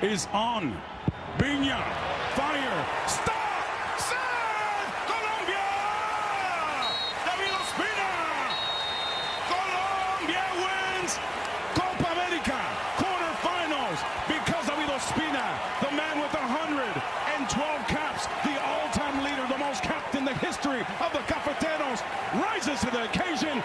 is on. Viña, fire, stop, save, Colombia! David Ospina! Colombia wins Copa America quarterfinals because David Ospina, the man with 112 caps, the all-time leader, the most capped in the history of the Cafeteros, rises to the occasion